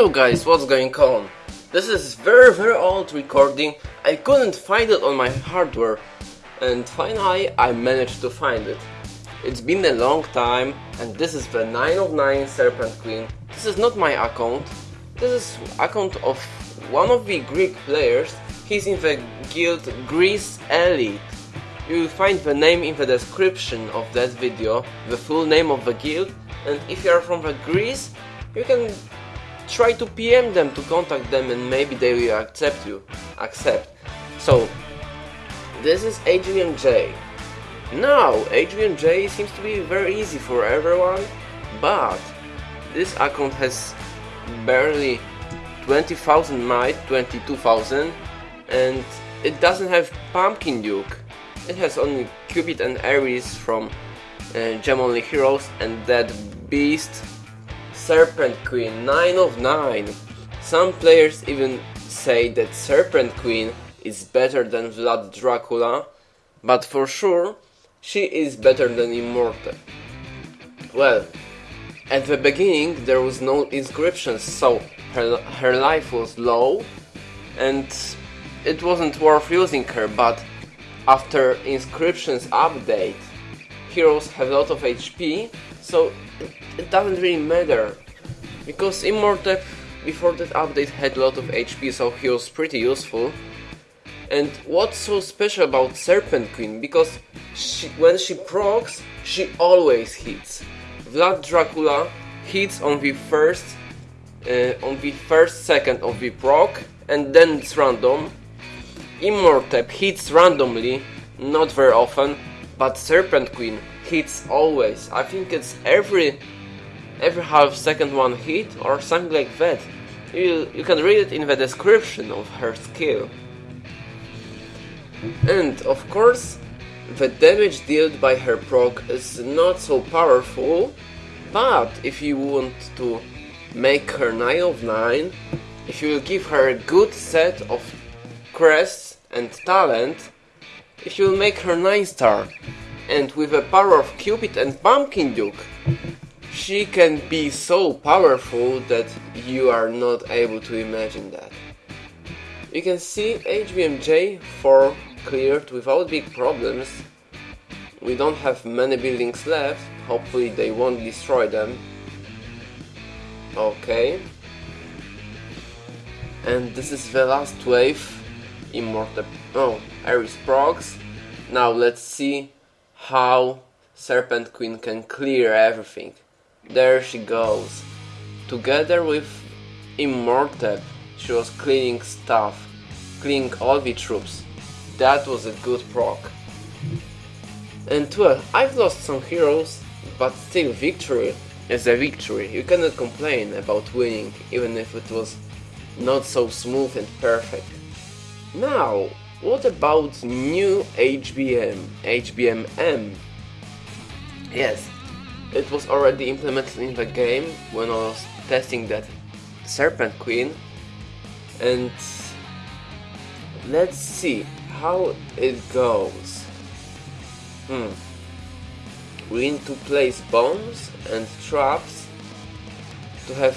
Hello guys, what's going on? This is very very old recording, I couldn't find it on my hardware and finally I managed to find it. It's been a long time and this is the 9 of 9 Serpent Queen. This is not my account, this is account of one of the Greek players, he's in the guild Greece Elite. You will find the name in the description of that video, the full name of the guild and if you are from the Greece, you can try to PM them to contact them and maybe they will accept you. Accept. So, this is Adrian J. Now, Adrian J seems to be very easy for everyone, but this account has barely 20,000 might, 22,000, and it doesn't have Pumpkin Duke. It has only Cupid and Ares from uh, Gem Only Heroes and that Beast Serpent Queen 9 of 9. Some players even say that Serpent Queen is better than Vlad Dracula, but for sure she is better than Immortep. Well, at the beginning there was no inscriptions, so her, her life was low and it wasn't worth using her, but after inscriptions update, heroes have a lot of HP, so it doesn't really matter because Immortep before that update had a lot of HP so he was pretty useful. And what's so special about Serpent Queen because she, when she procs she always hits. Vlad Dracula hits on the first uh, on the first second of the proc and then it's random. Immortep hits randomly not very often but Serpent Queen hits always I think it's every every half second one hit or something like that. You, you can read it in the description of her skill. And of course, the damage dealt by her proc is not so powerful, but if you want to make her 9 of 9, if you give her a good set of crests and talent, if you make her 9 star, and with the power of Cupid and Pumpkin Duke, she can be so powerful that you are not able to imagine that. You can see HBMJ 4 cleared without big problems. We don't have many buildings left, hopefully they won't destroy them. Okay. And this is the last wave. Immortep... Oh, Ares procs. Now let's see how Serpent Queen can clear everything. There she goes. Together with Immortep, she was cleaning stuff, cleaning all the troops. That was a good proc. And well, I've lost some heroes, but still victory is a victory. You cannot complain about winning, even if it was not so smooth and perfect. Now, what about new HBM, HBMM? Yes, it was already implemented in the game when I was testing that Serpent Queen and let's see how it goes. Hmm. We need to place bombs and traps to have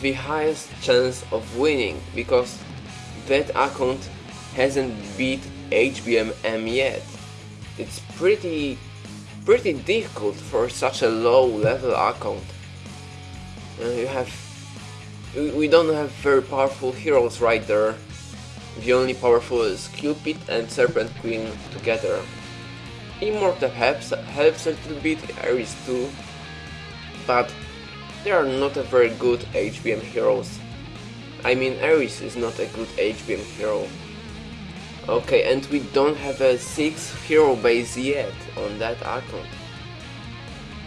the highest chance of winning because that account hasn't beat HBMM yet. It's pretty pretty difficult for such a low level account. And you have we don't have very powerful heroes right there. The only powerful is Cupid and Serpent Queen together. Immortep helps, helps a little bit, Ares too, but they are not a very good HBM heroes. I mean Ares is not a good HBM hero. Okay, and we don't have a 6 hero base yet on that account.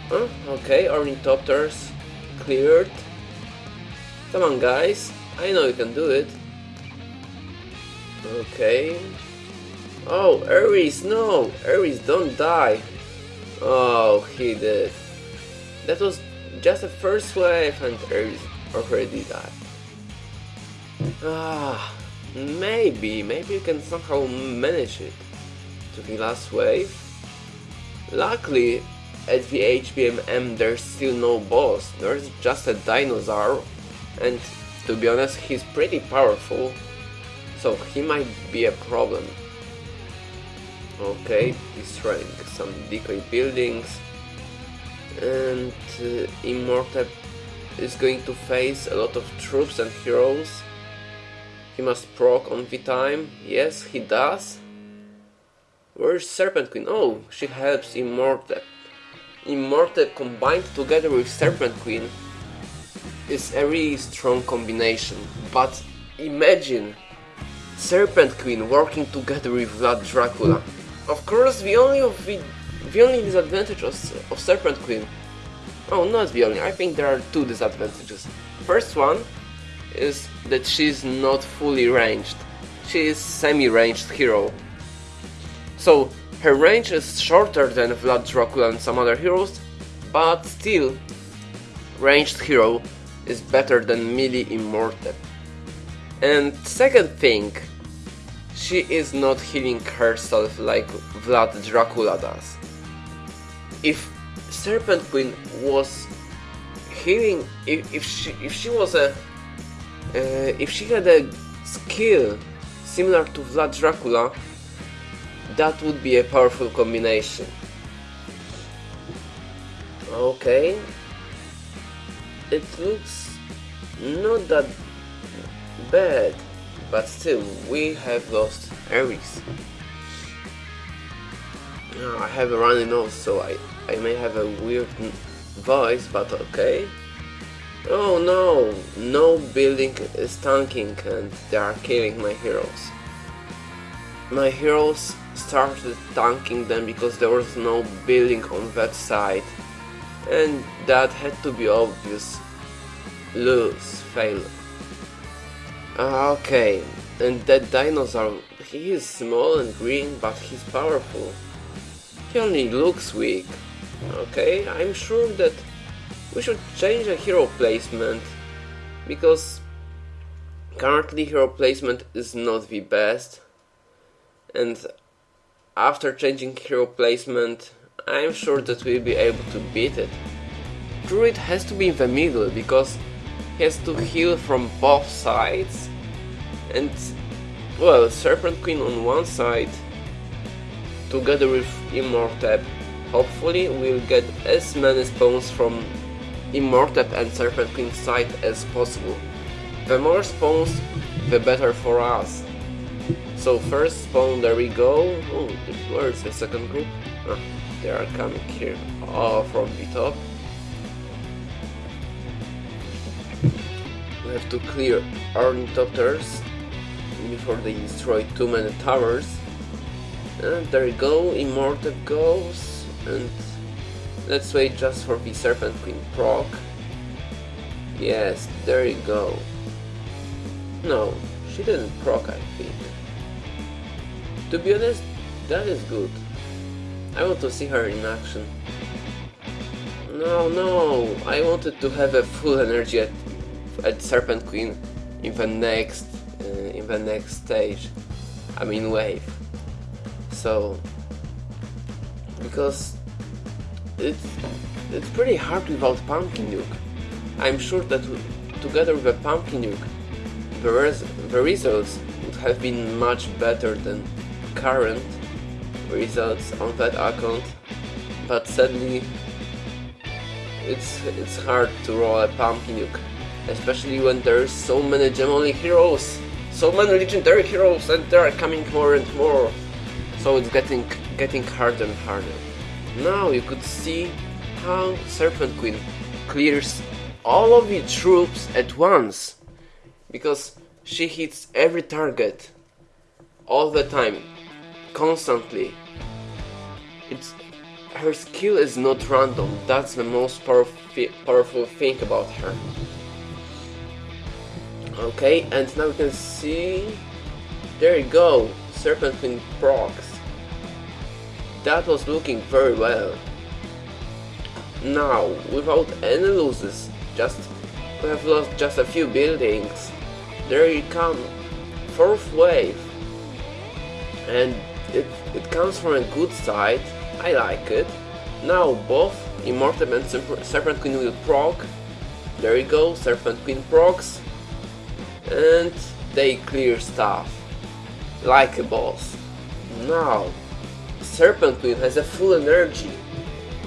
Huh? Okay, ornithopters cleared. Come on guys, I know you can do it. Okay. Oh, Ares, no! Ares, don't die! Oh, he did. That was just the first wave and Ares already died. Ah. Maybe, maybe you can somehow manage it to the last wave. Luckily, at the HBMM there's still no boss, there's just a dinosaur and To be honest, he's pretty powerful, so he might be a problem. Okay, destroying some decoy buildings, and uh, Immortep is going to face a lot of troops and heroes. He must proc on V-Time, yes he does. Where's Serpent Queen? Oh, she helps Immortep. Immortep combined together with Serpent Queen is a really strong combination, but imagine Serpent Queen working together with Vlad Dracula. Of course, the only of the, the only disadvantage of, of Serpent Queen. Oh, not the only. I think there are two disadvantages. First one is that she's not fully ranged. She is semi-ranged hero. So her range is shorter than Vlad Dracula and some other heroes, but still, ranged hero is better than melee Immortep. And second thing, she is not healing herself like Vlad Dracula does. If Serpent Queen was healing, if, if she if she was a if she had a skill similar to Vlad Dracula, that would be a powerful combination. Okay, it looks not that bad, but still, we have lost Ares. Ah, I have a runny nose, so I, I may have a weird voice, but okay. Oh no, no building is tanking and they are killing my heroes. My heroes started tanking them because there was no building on that side and that had to be obvious. Lose, fail. Ah, okay, and that dinosaur, he is small and green but he's powerful. He only looks weak. Okay, I'm sure that we should change the hero placement because currently hero placement is not the best and after changing hero placement I'm sure that we'll be able to beat it. Druid has to be in the middle because he has to heal from both sides and well Serpent Queen on one side together with Immortep hopefully we'll get as many spawns from Immortep and Serpent Queen side as possible. The more spawns the better for us. So first spawn, there we go. Oh, where's the second group? Ah, they are coming here. Oh, from the top. We have to clear ornithopters before they destroy too many towers. And there we go, Immortep goes, and let's wait just for the Serpent Queen proc. Yes, there you go. No, she didn't proc, I think. To be honest, that is good. I want to see her in action. No, no, I wanted to have a full energy at, at Serpent Queen in the next uh, in the next stage. I mean wave. So because it's it's pretty hard without Pumpkin Duke. I'm sure that together with a Pumpkin Duke, the, res the results would have been much better than current results on that account, but sadly it's it's hard to roll a Pumpkin Duke, especially when there's so many gem only heroes, so many legendary heroes, and they are coming more and more. So it's getting getting harder and harder. Now you could see how Serpent Queen clears all of the troops at once, because she hits every target all the time, constantly. It's her skill is not random. That's the most powerful powerful thing about her. Okay, and now you can see. There you go, Serpent Queen procs. That was looking very well. Now, without any losses, just we have lost just a few buildings. There you come, fourth wave, and it it comes from a good side. I like it. Now both Immortep and Serpent Queen will proc. There you go, Serpent Queen procs. and they clear stuff like a boss. Now, Serpent Queen has a full energy,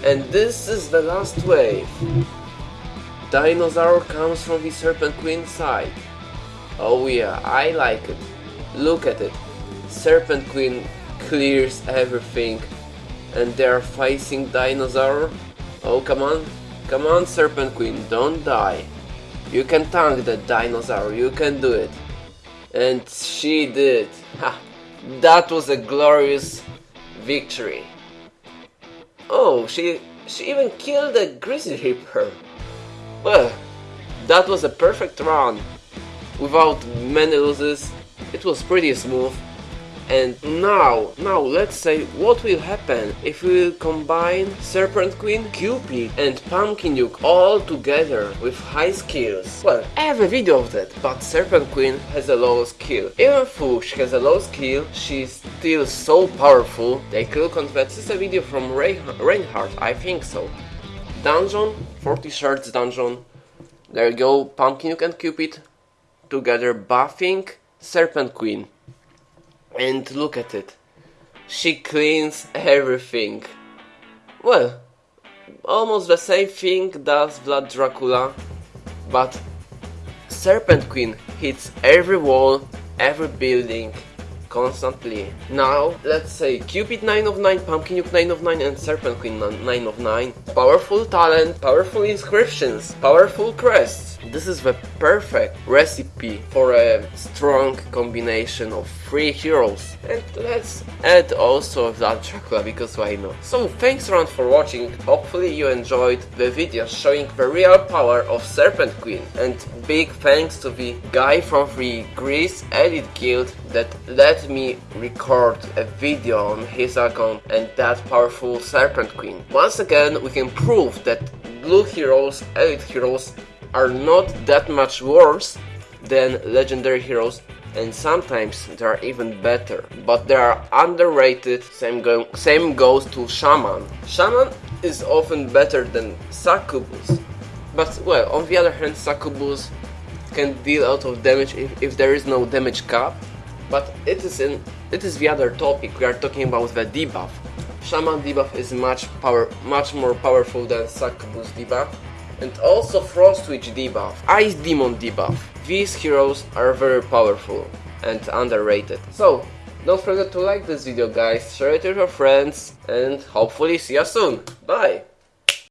and this is the last wave. Dinosaur comes from the Serpent Queen side. Oh yeah, I like it. Look at it. Serpent Queen clears everything and they're facing Dinosaur. Oh come on, come on Serpent Queen, don't die. You can tank the Dinosaur, you can do it. And she did. Ha! That was a glorious victory. Oh, she she even killed a Grizzly Reaper. Well, that was a perfect run. Without many losses, it was pretty smooth. And now, now let's say what will happen if we combine Serpent Queen, Cupid and Pumpkin Duke all together with high skills. Well, I have a video of that, but Serpent Queen has a low skill. Even though she has a low skill, she's still so powerful. they on that. This is a video from Ray Reinhardt, I think so. Dungeon, 40 shards dungeon. There you go, Pumpkin and Cupid together buffing Serpent Queen. And look at it. She cleans everything. Well, almost the same thing does Vlad Dracula, but Serpent Queen hits every wall, every building, constantly. Now, let's say Cupid 9 of 9, Pumpkin Duke 9 of 9 and Serpent Queen 9 of 9. Powerful talent, powerful inscriptions, powerful crests. This is the perfect recipe for a strong combination of three heroes. And let's add also that Dracula because why not. So thanks around for watching, hopefully you enjoyed the video showing the real power of Serpent Queen. And big thanks to the guy from the Greece Elite Guild that let me record a video on his account and that powerful Serpent Queen. Once again we can prove that blue heroes, elite heroes are not that much worse than legendary heroes and sometimes they are even better. But they are underrated, same, go same goes to Shaman. Shaman is often better than Succubus. But well, on the other hand, Succubus can deal lot of damage if, if there is no damage cap. But it is in it is the other topic. We are talking about the debuff. Shaman debuff is much power much more powerful than Succubus debuff and also Frost Witch debuff, Ice Demon debuff. These heroes are very powerful and underrated. So, don't forget to like this video guys, share it with your friends and hopefully see you soon. Bye!